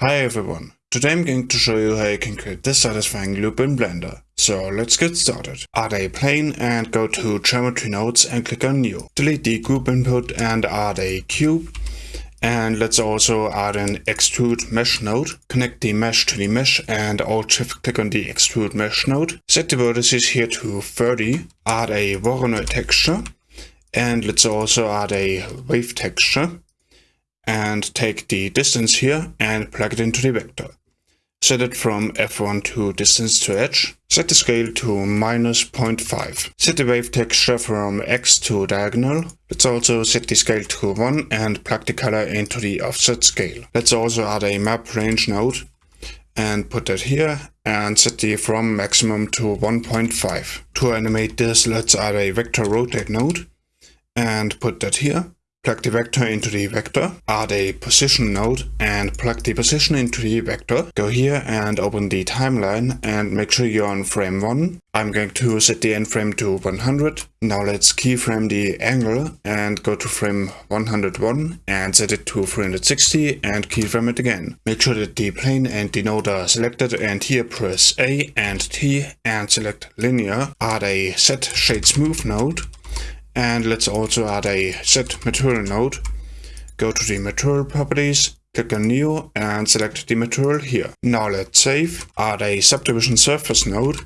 Hi everyone, today I'm going to show you how you can create this satisfying loop in Blender. So let's get started. Add a plane and go to geometry nodes and click on new. Delete the group input and add a cube. And let's also add an extrude mesh node. Connect the mesh to the mesh and alt shift click on the extrude mesh node. Set the vertices here to 30. Add a Voronoi texture. And let's also add a wave texture and take the distance here and plug it into the vector. Set it from f1 to distance to edge. Set the scale to minus 0.5. Set the wave texture from x to diagonal. Let's also set the scale to 1 and plug the color into the offset scale. Let's also add a map range node and put that here and set the from maximum to 1.5. To animate this, let's add a vector rotate node and put that here. Plug the vector into the vector, add a position node and plug the position into the vector. Go here and open the timeline and make sure you're on frame 1. I'm going to set the end frame to 100. Now let's keyframe the angle and go to frame 101 and set it to 360 and keyframe it again. Make sure that the plane and the node are selected and here press A and T and select linear. Add a set shade smooth node and let's also add a set material node. Go to the material properties, click on new and select the material here. Now let's save, add a subdivision surface node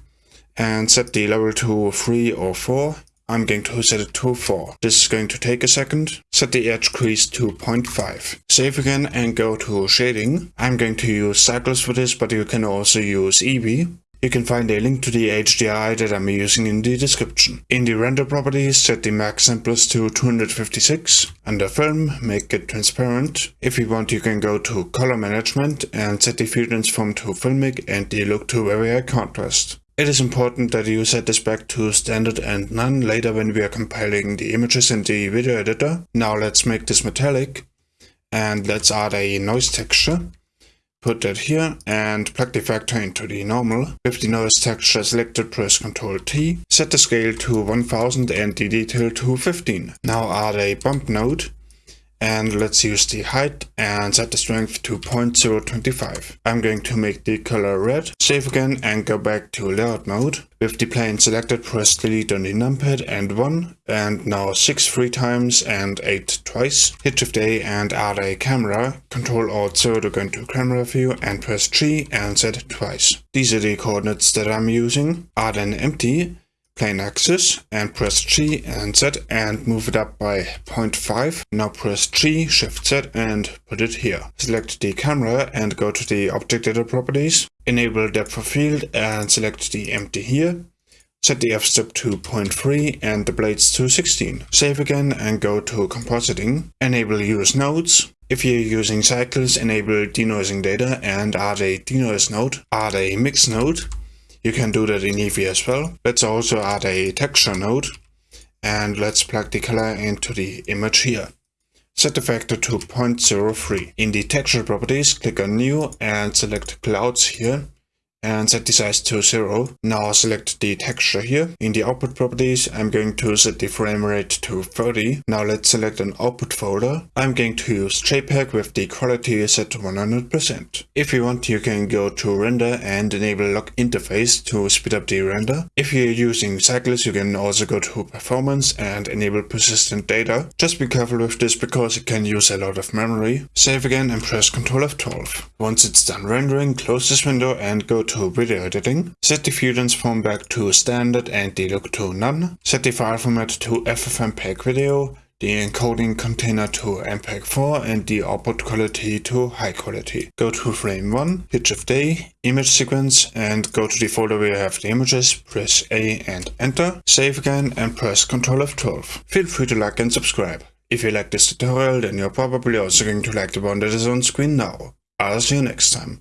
and set the level to 3 or 4. I'm going to set it to 4. This is going to take a second. Set the edge crease to 0.5. Save again and go to shading. I'm going to use cycles for this, but you can also use Eevee. You can find a link to the HDRI that I'm using in the description. In the render properties, set the max samples to 256. Under film, make it transparent. If you want, you can go to color management and set the affinity from to filmic and the look to very high contrast. It is important that you set this back to standard and none later when we are compiling the images in the video editor. Now let's make this metallic and let's add a noise texture. Put that here and plug the vector into the normal. With the noise texture selected, press Ctrl T. Set the scale to 1000 and the detail to 15. Now add a bump node and let's use the height and set the strength to 0.025. I'm going to make the color red. Save again and go back to layout mode. With the plane selected, press delete on the numpad and 1 and now 6 three times and 8 twice. Hit shift A and add a camera. Control Alt 0 to go into camera view and press G and set twice. These are the coordinates that I'm using. Add an empty plain axis and press G and Z and move it up by 0.5. Now press G, Shift Z and put it here. Select the camera and go to the object data properties. Enable depth of field and select the empty here. Set the f-stop to 0.3 and the blades to 16. Save again and go to compositing. Enable use nodes. If you're using cycles, enable denoising data and add a denoise node. Add a mix node you can do that in Eevee as well. Let's also add a texture node and let's plug the color into the image here. Set the factor to 0.03. In the texture properties, click on new and select clouds here and set the size to 0. Now select the texture here. In the output properties, I'm going to set the frame rate to 30. Now let's select an output folder. I'm going to use JPEG with the quality set to 100%. If you want, you can go to render and enable lock interface to speed up the render. If you're using cycles, you can also go to performance and enable persistent data. Just be careful with this because it can use a lot of memory. Save again and press Ctrl F12. Once it's done rendering, close this window and go to video editing. Set the view transform back to standard and the look to none. Set the file format to FFmpeg video, the encoding container to MPEG-4 and the output quality to high quality. Go to frame 1, hit shift A, image sequence and go to the folder where you have the images, press A and enter, save again and press Ctrl F12. Feel free to like and subscribe. If you like this tutorial then you're probably also going to like the one that is on screen now. I'll see you next time.